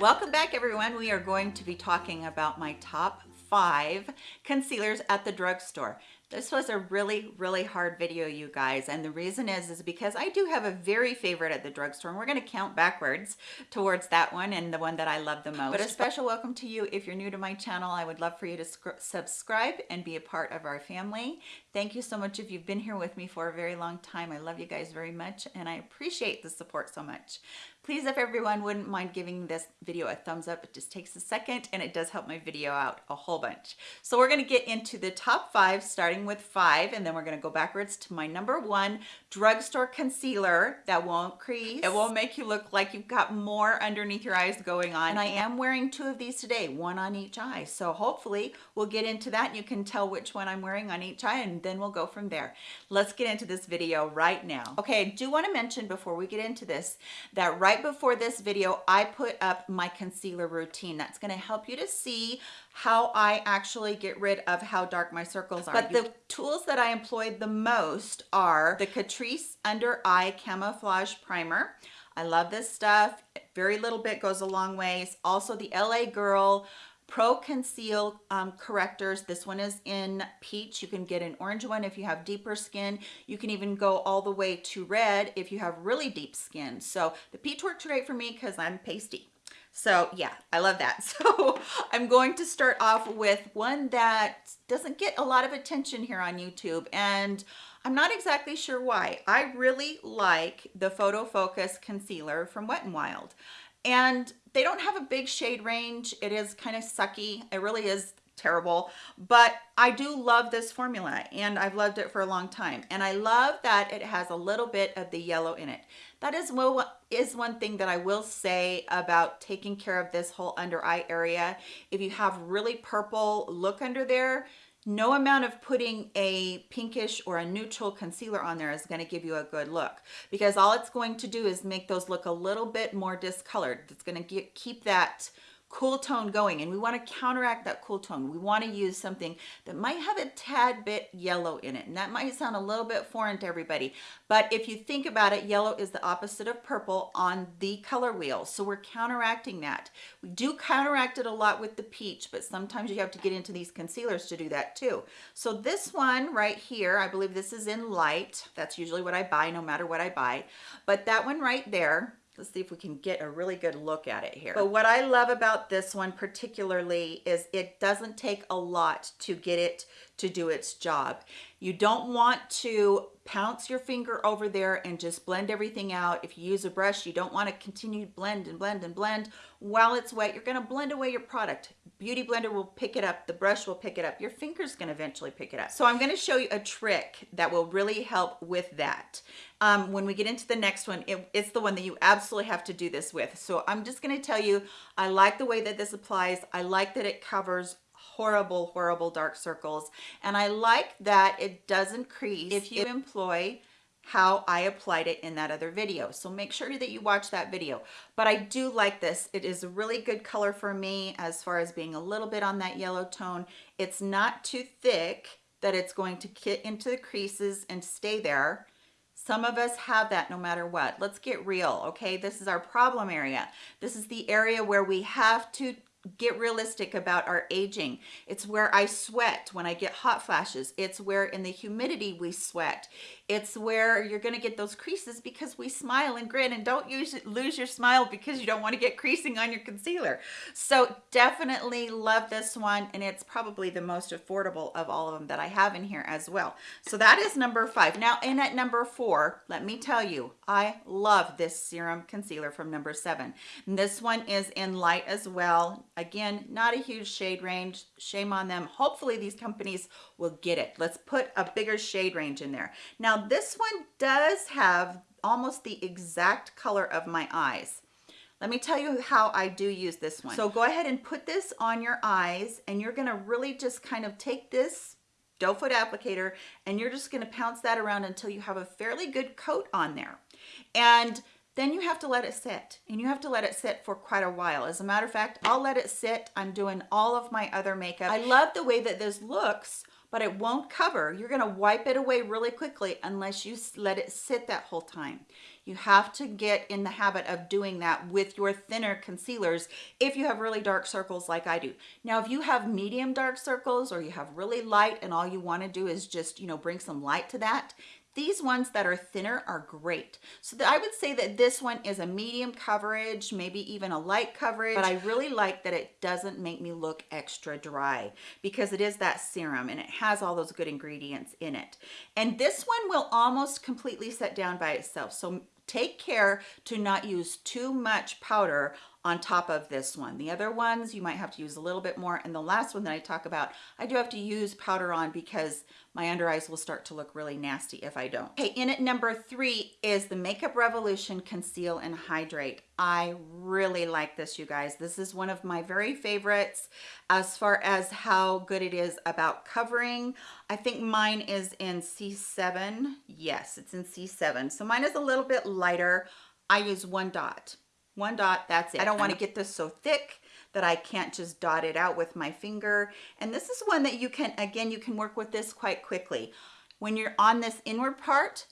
Welcome back everyone. We are going to be talking about my top five concealers at the drugstore. This was a really, really hard video, you guys. And the reason is, is because I do have a very favorite at the drugstore and we're gonna count backwards towards that one and the one that I love the most. But a special welcome to you. If you're new to my channel, I would love for you to subscribe and be a part of our family. Thank you so much if you've been here with me for a very long time. I love you guys very much and I appreciate the support so much. Please, if everyone wouldn't mind giving this video a thumbs up, it just takes a second and it does help my video out a whole bunch. So we're gonna get into the top five, starting with five, and then we're gonna go backwards to my number one drugstore concealer that won't crease. It won't make you look like you've got more underneath your eyes going on. And I am wearing two of these today, one on each eye. So hopefully we'll get into that and you can tell which one I'm wearing on each eye and then we'll go from there. Let's get into this video right now. Okay, I do wanna mention before we get into this, that right before this video, I put up my concealer routine. That's gonna help you to see how I actually get rid of how dark my circles are. But the tools that I employed the most are the Catrice Under Eye Camouflage Primer. I love this stuff. Very little bit goes a long ways. Also the LA Girl Pro Conceal um, correctors. This one is in peach. You can get an orange one if you have deeper skin. You can even go all the way to red if you have really deep skin. So the peach works great for me because I'm pasty. So yeah, I love that. So I'm going to start off with one that doesn't get a lot of attention here on YouTube. And I'm not exactly sure why. I really like the Photo Focus Concealer from Wet n Wild and they don't have a big shade range. It is kind of sucky. It really is terrible, but I do love this formula and I've loved it for a long time. And I love that it has a little bit of the yellow in it. That is, well, is one thing that I will say about taking care of this whole under eye area. If you have really purple look under there, no amount of putting a pinkish or a neutral concealer on there is going to give you a good look because all it's going to do is make those look a little bit more discolored. It's going to keep that cool tone going and we want to counteract that cool tone. We want to use something that might have a tad bit yellow in it and that might sound a little bit foreign to everybody but if you think about it yellow is the opposite of purple on the color wheel so we're counteracting that. We do counteract it a lot with the peach but sometimes you have to get into these concealers to do that too. So this one right here i believe this is in light. That's usually what i buy no matter what i buy but that one right there Let's see if we can get a really good look at it here. But what I love about this one particularly is it doesn't take a lot to get it to do its job. You don't want to pounce your finger over there and just blend everything out. If you use a brush, you don't want to continue blend and blend and blend while it's wet. You're going to blend away your product. Beauty blender will pick it up. The brush will pick it up. Your finger's going to eventually pick it up. So I'm going to show you a trick that will really help with that. Um, when we get into the next one, it, it's the one that you absolutely have to do this with. So I'm just going to tell you, I like the way that this applies. I like that it covers horrible, horrible dark circles. And I like that it doesn't crease if you employ how I applied it in that other video. So make sure that you watch that video. But I do like this. It is a really good color for me as far as being a little bit on that yellow tone. It's not too thick that it's going to get into the creases and stay there. Some of us have that no matter what. Let's get real, okay? This is our problem area. This is the area where we have to get realistic about our aging. It's where I sweat when I get hot flashes. It's where in the humidity we sweat. It's where you're gonna get those creases because we smile and grin and don't use, lose your smile because you don't wanna get creasing on your concealer. So definitely love this one and it's probably the most affordable of all of them that I have in here as well. So that is number five. Now in at number four, let me tell you, I love this serum concealer from number seven. And this one is in light as well Again, not a huge shade range. Shame on them. Hopefully these companies will get it. Let's put a bigger shade range in there. Now this one does have almost the exact color of my eyes. Let me tell you how I do use this one. So go ahead and put this on your eyes and you're gonna really just kind of take this doe foot applicator and you're just gonna pounce that around until you have a fairly good coat on there. And then you have to let it sit and you have to let it sit for quite a while. As a matter of fact, I'll let it sit. I'm doing all of my other makeup. I love the way that this looks but it won't cover. You're gonna wipe it away really quickly unless you let it sit that whole time. You have to get in the habit of doing that with your thinner concealers if you have really dark circles like I do. Now, if you have medium dark circles or you have really light and all you wanna do is just, you know, bring some light to that, these ones that are thinner are great. So I would say that this one is a medium coverage, maybe even a light coverage, but I really like that it doesn't make me look extra dry because it is that serum and it has all those good ingredients in it. And this one will almost completely set down by itself. So take care to not use too much powder on top of this one. The other ones, you might have to use a little bit more. And the last one that I talk about, I do have to use powder on because my under eyes will start to look really nasty if I don't. Okay, in at number three is the Makeup Revolution Conceal and Hydrate. I really like this, you guys. This is one of my very favorites as far as how good it is about covering. I think mine is in C7. Yes, it's in C7. So mine is a little bit lighter. I use one dot one dot, that's it. I don't want to get this so thick that I can't just dot it out with my finger. And this is one that you can, again, you can work with this quite quickly. When you're on this inward part,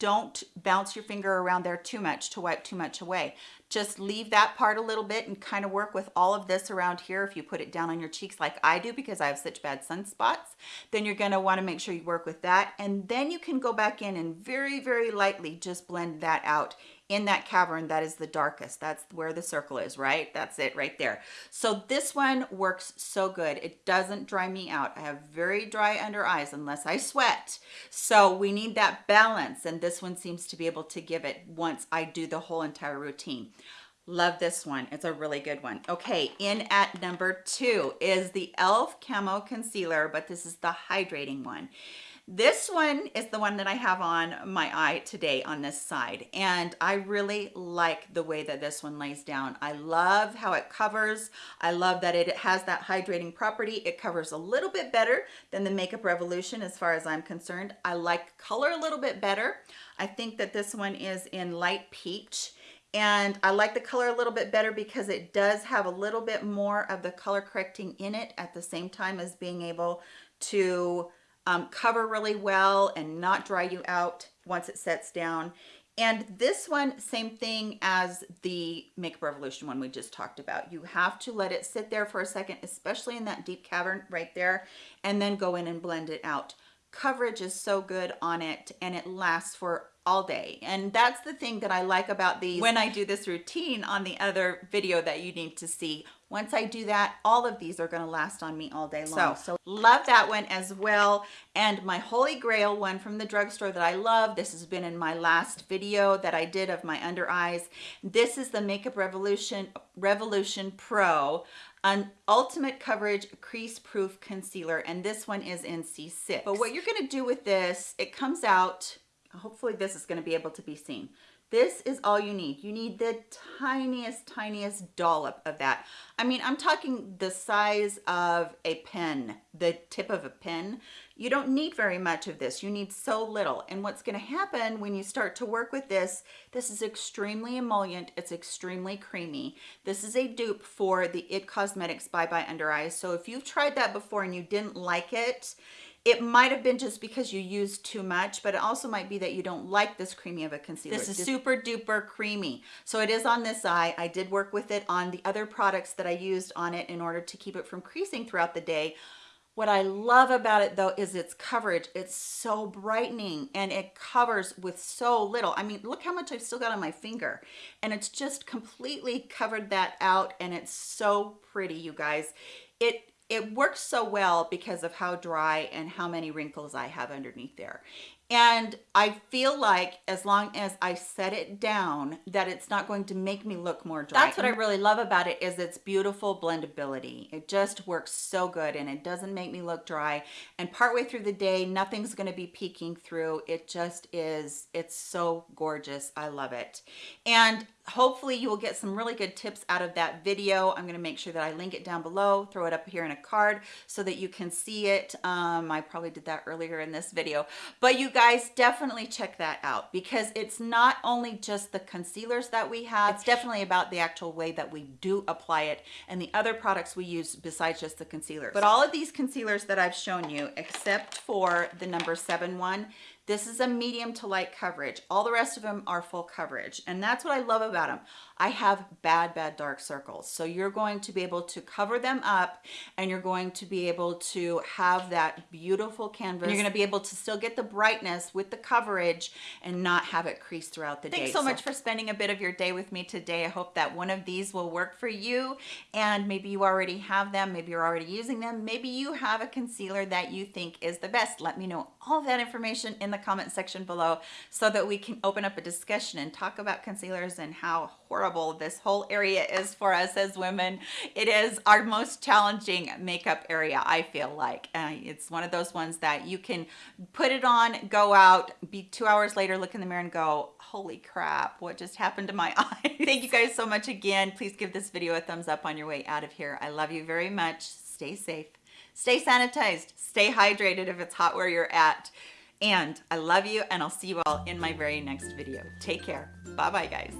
don't bounce your finger around there too much to wipe too much away. Just leave that part a little bit and kind of work with all of this around here. If you put it down on your cheeks like I do because I have such bad sunspots, then you're gonna wanna make sure you work with that. And then you can go back in and very, very lightly just blend that out in that cavern that is the darkest that's where the circle is right that's it right there so this one works so good it doesn't dry me out i have very dry under eyes unless i sweat so we need that balance and this one seems to be able to give it once i do the whole entire routine Love this one. It's a really good one. Okay, in at number two is the e.l.f. Camo Concealer, but this is the hydrating one. This one is the one that I have on my eye today on this side. And I really like the way that this one lays down. I love how it covers. I love that it has that hydrating property. It covers a little bit better than the Makeup Revolution as far as I'm concerned. I like color a little bit better. I think that this one is in light peach and I like the color a little bit better because it does have a little bit more of the color correcting in it at the same time as being able to um, cover really well and not dry you out once it sets down. And this one, same thing as the Makeup Revolution one we just talked about. You have to let it sit there for a second, especially in that deep cavern right there, and then go in and blend it out. Coverage is so good on it and it lasts for all day and that's the thing that I like about these when I do this routine on the other video that you need to see once I do that all of these are going to last on me all day long. So, so love that one as well. And my holy grail one from the drugstore that I love this has been in my last video that I did of my under eyes. This is the Makeup Revolution Revolution Pro an ultimate coverage crease proof concealer and this one is in C6 but what you're going to do with this it comes out hopefully this is going to be able to be seen. This is all you need. You need the tiniest, tiniest dollop of that. I mean, I'm talking the size of a pen, the tip of a pen. You don't need very much of this. You need so little. And what's going to happen when you start to work with this, this is extremely emollient. It's extremely creamy. This is a dupe for the IT Cosmetics Bye Bye Under Eyes. So if you've tried that before and you didn't like it, it might have been just because you used too much, but it also might be that you don't like this creamy of a concealer. This is super duper creamy. So it is on this eye. I did work with it on the other products that I used on it in order to keep it from creasing throughout the day. What I love about it though is its coverage. It's so brightening and it covers with so little. I mean, look how much I've still got on my finger and it's just completely covered that out and it's so pretty, you guys. It it works so well because of how dry and how many wrinkles I have underneath there. And I feel like as long as I set it down, that it's not going to make me look more dry. That's what I really love about it is its beautiful blendability. It just works so good and it doesn't make me look dry. And partway through the day, nothing's gonna be peeking through. It just is, it's so gorgeous. I love it. And hopefully you will get some really good tips out of that video. I'm going to make sure that I link it down below, throw it up here in a card so that you can see it. Um, I probably did that earlier in this video. But you guys, guys definitely check that out because it's not only just the concealers that we have it's definitely about the actual way that we do apply it and the other products we use besides just the concealers. But all of these concealers that I've shown you except for the number seven one this is a medium to light coverage. All the rest of them are full coverage. And that's what I love about them. I have bad, bad dark circles. So you're going to be able to cover them up and you're going to be able to have that beautiful canvas. You're going to be able to still get the brightness with the coverage and not have it crease throughout the Thanks day. Thanks so, so much for spending a bit of your day with me today. I hope that one of these will work for you and maybe you already have them. Maybe you're already using them. Maybe you have a concealer that you think is the best. Let me know all that information in the comment section below so that we can open up a discussion and talk about concealers and how horrible this whole area is for us as women. It is our most challenging makeup area, I feel like. Uh, it's one of those ones that you can put it on, go out, be two hours later, look in the mirror and go, holy crap, what just happened to my eye? Thank you guys so much again. Please give this video a thumbs up on your way out of here. I love you very much. Stay safe. Stay sanitized. Stay hydrated if it's hot where you're at. And I love you and I'll see you all in my very next video. Take care. Bye-bye, guys.